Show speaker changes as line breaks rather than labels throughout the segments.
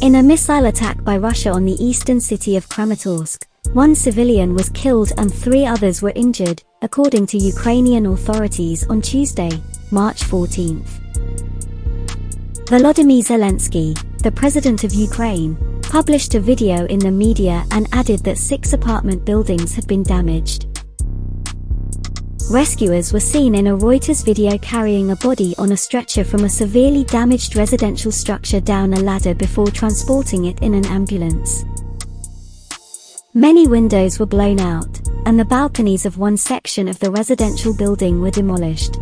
In a missile attack by Russia on the eastern city of Kramatorsk, one civilian was killed and three others were injured, according to Ukrainian authorities on Tuesday, March 14. Volodymyr Zelensky, the president of Ukraine, published a video in the media and added that six apartment buildings had been damaged. Rescuers were seen in a Reuters video carrying a body on a stretcher from a severely damaged residential structure down a ladder before transporting it in an ambulance. Many windows were blown out, and the balconies of one section of the residential building were demolished.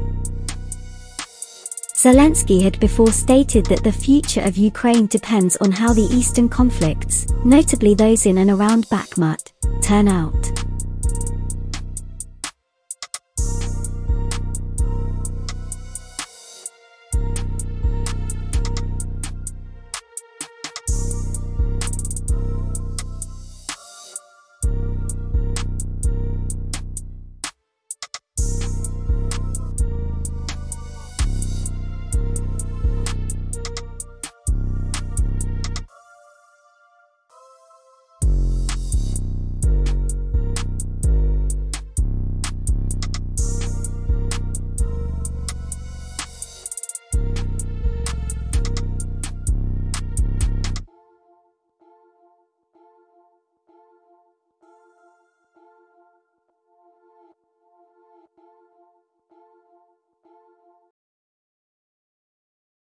Zelensky had before stated that the future of Ukraine depends on how the eastern conflicts, notably those in and around Bakhmut, turn out.